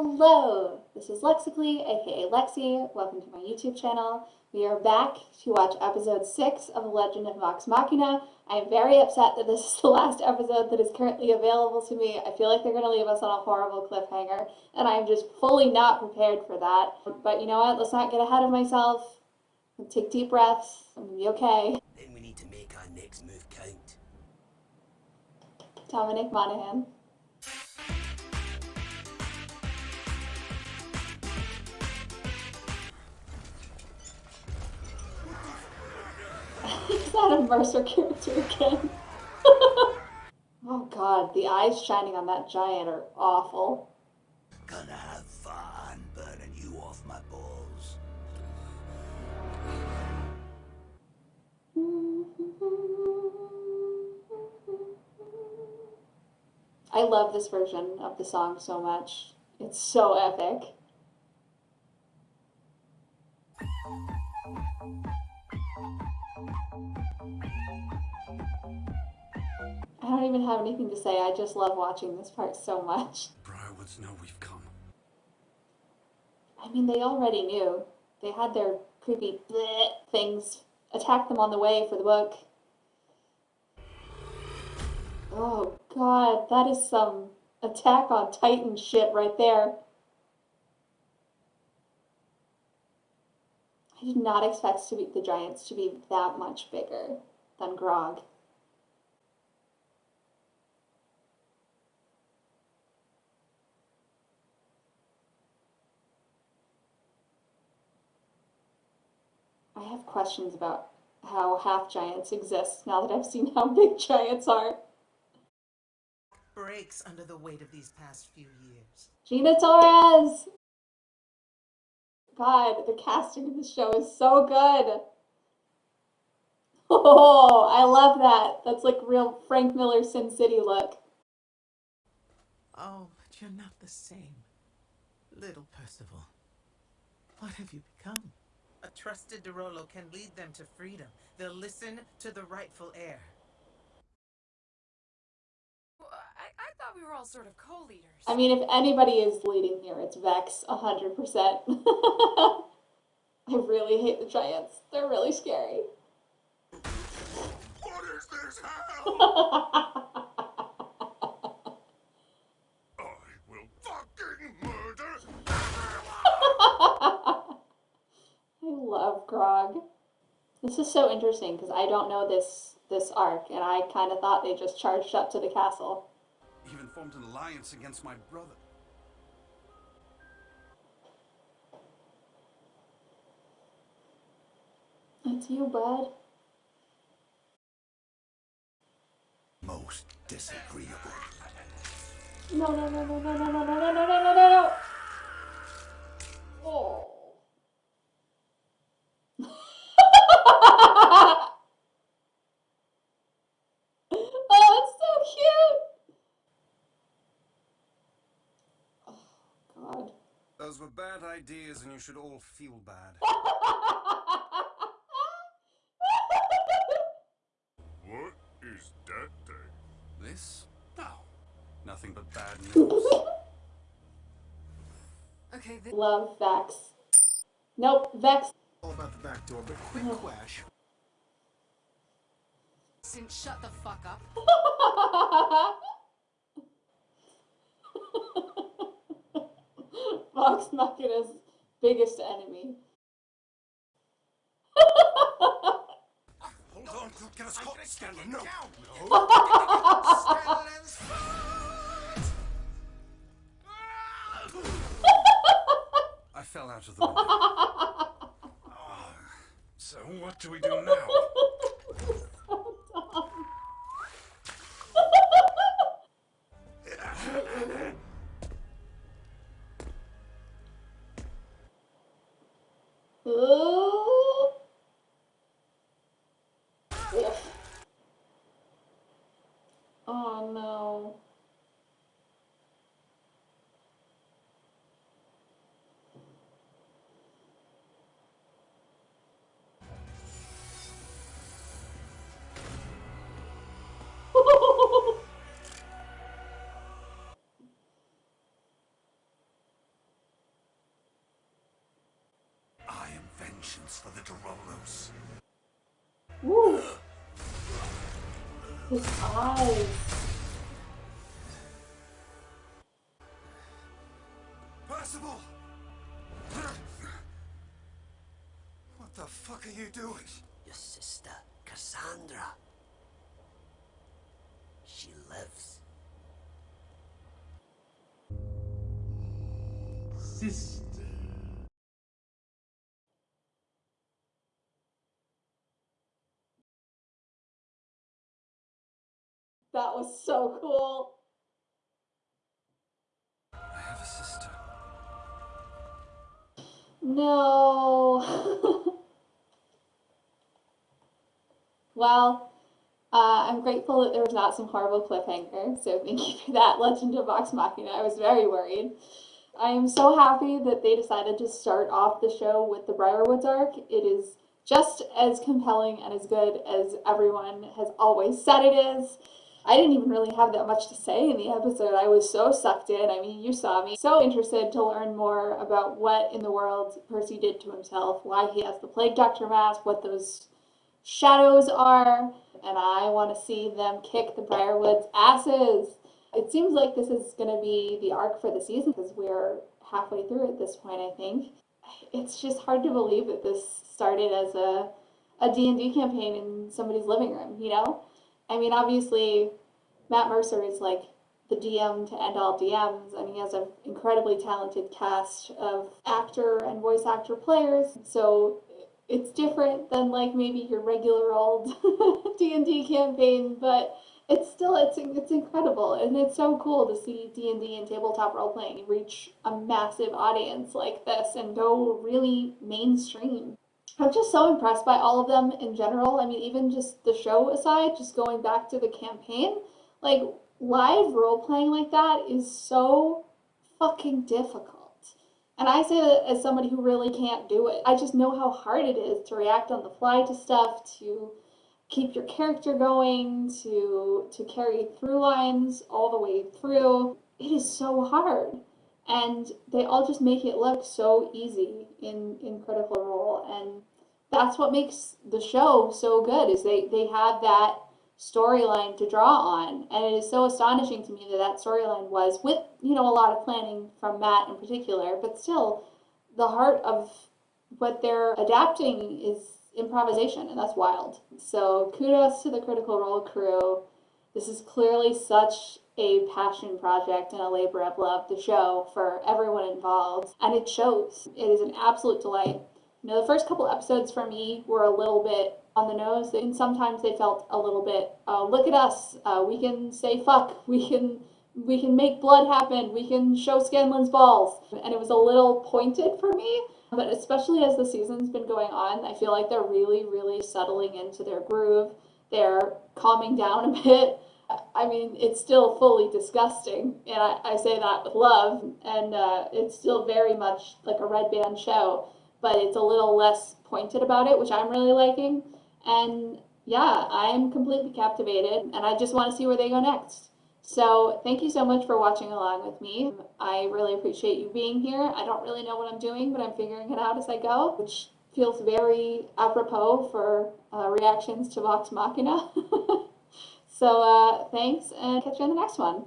Hello, this is Lexically, aka Lexi. Welcome to my YouTube channel. We are back to watch episode 6 of The Legend of Vox Machina. I am very upset that this is the last episode that is currently available to me. I feel like they're going to leave us on a horrible cliffhanger, and I'm just fully not prepared for that. But you know what? Let's not get ahead of myself. Take deep breaths. I'm going to be okay. Then we need to make our next move count. Dominic Monaghan. That a Mercer character again? oh god, the eyes shining on that giant are awful. Gonna have fun burning you off my balls. I love this version of the song so much. It's so epic. I don't even have anything to say. I just love watching this part so much. Briarwoods know we've come. I mean, they already knew. They had their creepy bleh things attack them on the way for the book. Oh god, that is some attack on Titan shit right there. Did not expect to be, the giants to be that much bigger than Grog. I have questions about how half giants exist now that I've seen how big giants are. breaks under the weight of these past few years. Gina Torres! God, the casting of this show is so good. Oh, I love that. That's like real Frank Miller Sin City look. Oh, but you're not the same. Little Percival. What have you become? A trusted de Rolo can lead them to freedom. They'll listen to the rightful heir. We were all sort of co-leaders. I mean, if anybody is leading here, it's Vex, 100%. I really hate the giants. They're really scary. What is this hell? I will fucking murder I love Grog. This is so interesting because I don't know this this arc, and I kind of thought they just charged up to the castle. Even formed an alliance against my brother. It's you, bud. Most disagreeable. No, no, no, no, no, no, no, no, no, no, no, no, no. Oh. oh, it's so cute. Oh, God. Those were bad ideas and you should all feel bad. What is that thing? This? No. Nothing but bad news. Okay, th- Love Vex. Nope, Vex. all about the back door, but quick quash. since shut the fuck up. Vox Machina's biggest enemy. Hold on, don't get us caught. Scanlan, no. I fell out of the window. Ah, so what do we do now? Oh. Vengeance for the de Rolos. Woo. His eyes. Percival! What the fuck are you doing? Your sister, Cassandra. She lives. Sister. That was so cool. I have a sister. No. well, uh, I'm grateful that there was not some horrible cliffhanger. So thank you for that, Legend of Vox Machina. I was very worried. I am so happy that they decided to start off the show with the Briarwoods arc. It is just as compelling and as good as everyone has always said it is. I didn't even really have that much to say in the episode. I was so sucked in. I mean, you saw me. So interested to learn more about what in the world Percy did to himself, why he has the Plague Doctor mask, what those shadows are, and I want to see them kick the Briarwoods' asses. It seems like this is going to be the arc for the season because we're halfway through at this point, I think. It's just hard to believe that this started as a a D&D campaign in somebody's living room, you know? I mean, obviously, Matt Mercer is like the DM to end all DMs, and he has an incredibly talented cast of actor and voice actor players. So it's different than like maybe your regular old D&D campaign, but it's still it's it's incredible and it's so cool to see D&D and tabletop role playing reach a massive audience like this and go really mainstream. I'm just so impressed by all of them in general. I mean, even just the show aside, just going back to the campaign, like live role playing like that is so fucking difficult. And I say that as somebody who really can't do it. I just know how hard it is to react on the fly to stuff, to keep your character going, to to carry through lines all the way through. It is so hard. And they all just make it look so easy in, in Critical Role. And that's what makes the show so good is they, they have that storyline to draw on. And it is so astonishing to me that that storyline was with, you know, a lot of planning from Matt in particular, but still the heart of what they're adapting is improvisation and that's wild. So kudos to the Critical Role crew. This is clearly such a passion project and a labor of love, the show, for everyone involved. And it shows. It is an absolute delight. You know, the first couple episodes for me were a little bit on the nose, and sometimes they felt a little bit, uh, look at us, uh, we can say fuck, we can we can make blood happen, we can show Scanlan's balls. And it was a little pointed for me, but especially as the season's been going on, I feel like they're really, really settling into their groove. They're calming down a bit. I mean, it's still fully disgusting, and I, I say that with love, and uh, it's still very much like a red band show, but it's a little less pointed about it, which I'm really liking. And yeah, I'm completely captivated, and I just want to see where they go next. So thank you so much for watching along with me. I really appreciate you being here. I don't really know what I'm doing, but I'm figuring it out as I go, which feels very apropos for uh, reactions to Vox Machina. so uh, thanks, and catch you on the next one.